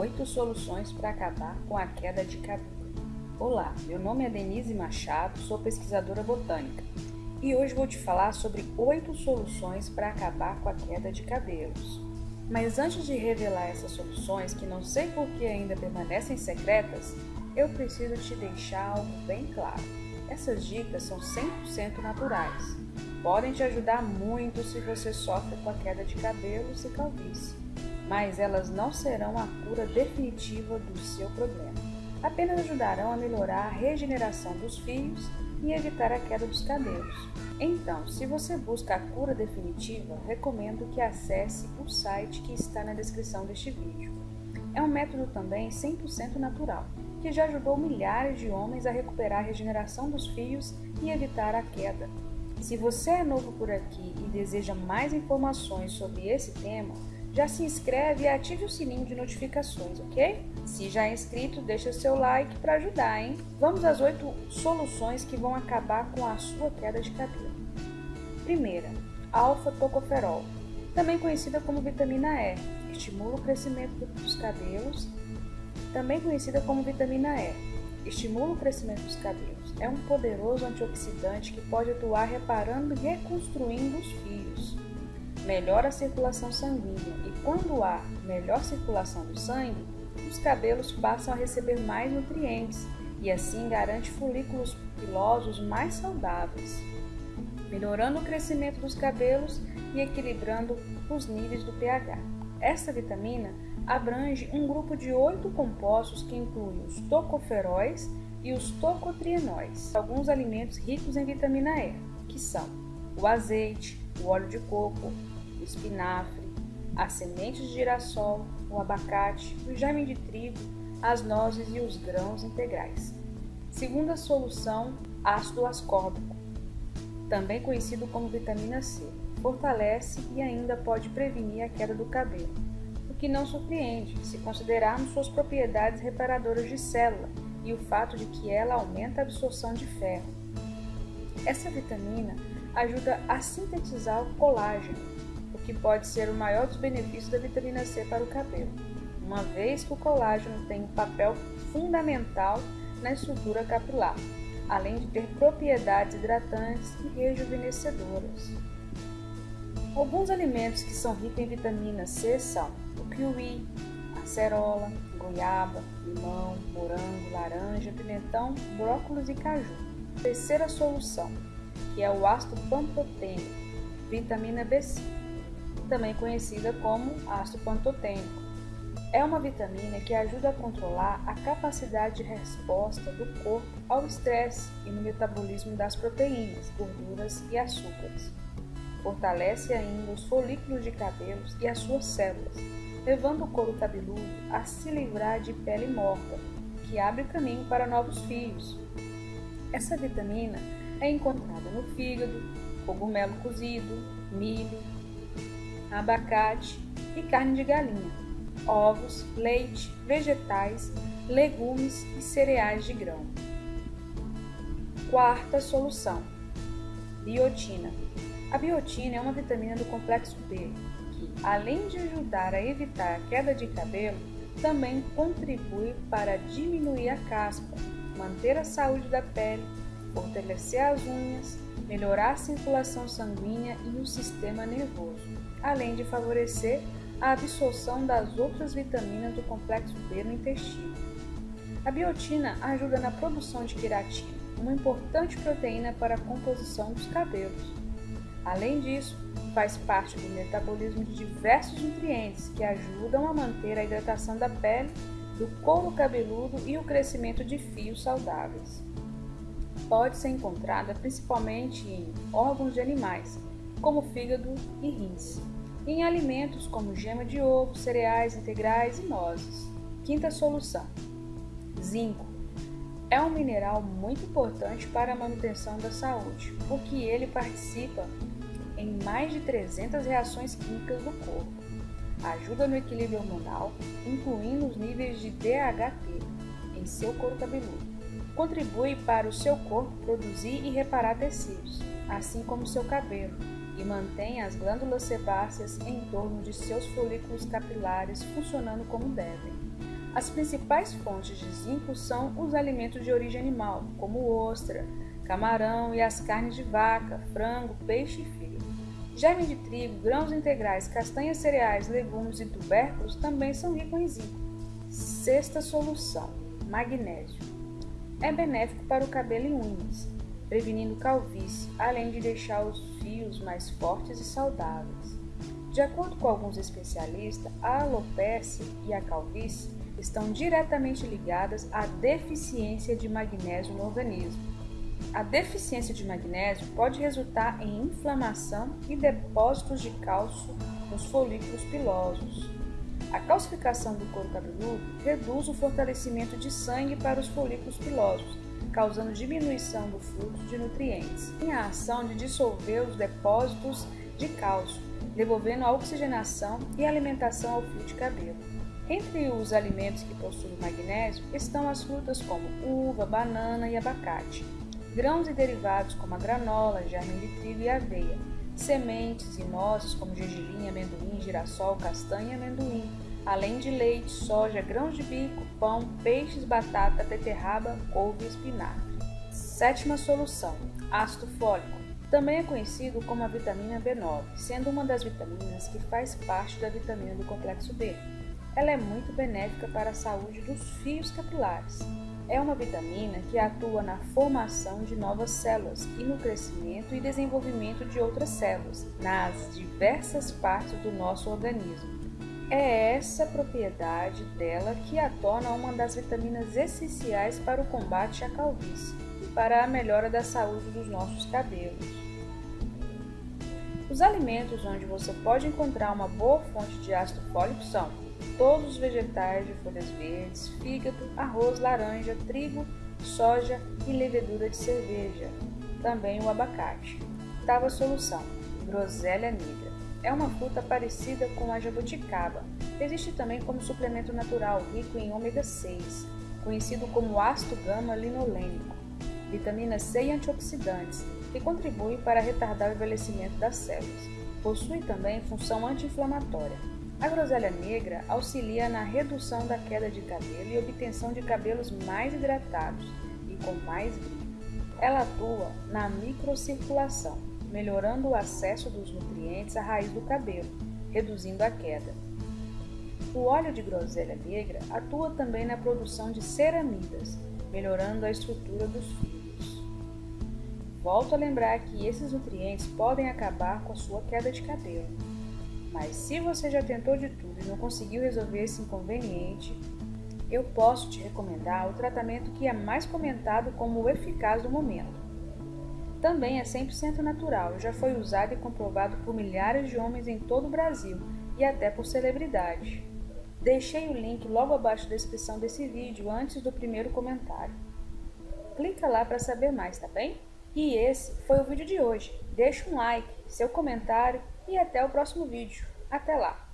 Oito soluções para acabar com a queda de cabelo. Olá, meu nome é Denise Machado, sou pesquisadora botânica e hoje vou te falar sobre oito soluções para acabar com a queda de cabelos. Mas antes de revelar essas soluções, que não sei por que ainda permanecem secretas, eu preciso te deixar algo bem claro. Essas dicas são 100% naturais. Podem te ajudar muito se você sofre com a queda de cabelos e calvície mas elas não serão a cura definitiva do seu problema. Apenas ajudarão a melhorar a regeneração dos fios e evitar a queda dos cabelos. Então, se você busca a cura definitiva, recomendo que acesse o site que está na descrição deste vídeo. É um método também 100% natural, que já ajudou milhares de homens a recuperar a regeneração dos fios e evitar a queda. Se você é novo por aqui e deseja mais informações sobre esse tema, já se inscreve e ative o sininho de notificações, ok? Se já é inscrito, deixa seu like para ajudar, hein? Vamos às oito soluções que vão acabar com a sua queda de cabelo. Primeira, alfa-tocoferol, também conhecida como vitamina E, estimula o crescimento dos cabelos, também conhecida como vitamina E, estimula o crescimento dos cabelos. É um poderoso antioxidante que pode atuar reparando e reconstruindo os fios melhora a circulação sanguínea e quando há melhor circulação do sangue, os cabelos passam a receber mais nutrientes e assim garante folículos pilosos mais saudáveis, melhorando o crescimento dos cabelos e equilibrando os níveis do pH. Essa vitamina abrange um grupo de oito compostos que incluem os tocoferóis e os tocotrienóis, alguns alimentos ricos em vitamina E, que são o azeite, o óleo de coco, espinafre, as sementes de girassol, o abacate, o germe de trigo, as nozes e os grãos integrais. Segunda solução, ácido ascórbico, também conhecido como vitamina C, fortalece e ainda pode prevenir a queda do cabelo, o que não surpreende se considerarmos suas propriedades reparadoras de célula e o fato de que ela aumenta a absorção de ferro. Essa vitamina ajuda a sintetizar o colágeno, que pode ser o maior dos benefícios da vitamina C para o cabelo, uma vez que o colágeno tem um papel fundamental na estrutura capilar, além de ter propriedades hidratantes e rejuvenescedoras. Alguns alimentos que são ricos em vitamina C são o kiwi, acerola, goiaba, limão, morango, laranja, pimentão, brócolis e caju. Terceira solução, que é o ácido pantotênico, vitamina B5, também conhecida como ácido pantotênico. É uma vitamina que ajuda a controlar a capacidade de resposta do corpo ao estresse e no metabolismo das proteínas, gorduras e açúcares. Fortalece ainda os folículos de cabelos e as suas células, levando o couro cabeludo a se livrar de pele morta, que abre caminho para novos fios. Essa vitamina é encontrada no fígado, cogumelo cozido, milho, abacate e carne de galinha, ovos, leite, vegetais, legumes e cereais de grão. Quarta solução: biotina. A biotina é uma vitamina do complexo B que, além de ajudar a evitar a queda de cabelo, também contribui para diminuir a caspa, manter a saúde da pele fortalecer as unhas, melhorar a circulação sanguínea e o sistema nervoso, além de favorecer a absorção das outras vitaminas do complexo B no intestino. A biotina ajuda na produção de queratina, uma importante proteína para a composição dos cabelos. Além disso, faz parte do metabolismo de diversos nutrientes que ajudam a manter a hidratação da pele, do couro cabeludo e o crescimento de fios saudáveis pode ser encontrada principalmente em órgãos de animais, como fígado e rins, em alimentos como gema de ovo, cereais integrais e nozes. Quinta solução: zinco. É um mineral muito importante para a manutenção da saúde, porque ele participa em mais de 300 reações químicas do corpo. Ajuda no equilíbrio hormonal, incluindo os níveis de DHT em seu couro cabeludo contribui para o seu corpo produzir e reparar tecidos, assim como seu cabelo, e mantém as glândulas sebáceas em torno de seus folículos capilares funcionando como devem. As principais fontes de zinco são os alimentos de origem animal, como ostra, camarão e as carnes de vaca, frango, peixe e fio. Germe de trigo, grãos integrais, castanhas cereais, legumes e tubérculos também são ricos em zinco. Sexta solução: magnésio. É benéfico para o cabelo e unhas, prevenindo calvície, além de deixar os fios mais fortes e saudáveis. De acordo com alguns especialistas, a alopecia e a calvície estão diretamente ligadas à deficiência de magnésio no organismo. A deficiência de magnésio pode resultar em inflamação e depósitos de cálcio nos folículos pilosos. A calcificação do couro cabeludo reduz o fortalecimento de sangue para os folículos pilosos, causando diminuição do fluxo de nutrientes. Tem a ação de dissolver os depósitos de cálcio, devolvendo a oxigenação e alimentação ao fio de cabelo. Entre os alimentos que possuem magnésio estão as frutas como uva, banana e abacate, grãos e derivados como a granola, germe de trigo e aveia, sementes e nozes como gergelim, amendoim, girassol, castanha e amendoim, além de leite, soja, grãos de bico, pão, peixes, batata, beterraba, couve e espinafre. Sétima solução: ácido fólico. Também é conhecido como a vitamina B9, sendo uma das vitaminas que faz parte da vitamina do complexo B. Ela é muito benéfica para a saúde dos fios capilares. É uma vitamina que atua na formação de novas células e no crescimento e desenvolvimento de outras células nas diversas partes do nosso organismo. É essa propriedade dela que a torna uma das vitaminas essenciais para o combate à calvície e para a melhora da saúde dos nossos cabelos. Os alimentos onde você pode encontrar uma boa fonte de ácido fólico são todos os vegetais de folhas verdes, fígado, arroz, laranja, trigo, soja e levedura de cerveja. Também o abacate. Oitava solução: groselha negra. É uma fruta parecida com a jabuticaba. Existe também como suplemento natural rico em ômega 6, conhecido como ácido gama-linolênico, vitamina C e antioxidantes, que contribuem para retardar o envelhecimento das células. Possui também função anti-inflamatória. A groselha negra auxilia na redução da queda de cabelo e obtenção de cabelos mais hidratados e com mais brilho. Ela atua na microcirculação, melhorando o acesso dos nutrientes à raiz do cabelo, reduzindo a queda. O óleo de groselha negra atua também na produção de ceramidas, melhorando a estrutura dos fios. Volto a lembrar que esses nutrientes podem acabar com a sua queda de cabelo. Mas se você já tentou de tudo e não conseguiu resolver esse inconveniente, eu posso te recomendar o tratamento que é mais comentado como o eficaz do momento. Também é 100% natural já foi usado e comprovado por milhares de homens em todo o Brasil e até por celebridades. Deixei o link logo abaixo da descrição desse vídeo antes do primeiro comentário. Clica lá para saber mais, tá bem? E esse foi o vídeo de hoje. Deixa um like, seu comentário e até o próximo vídeo. Até lá!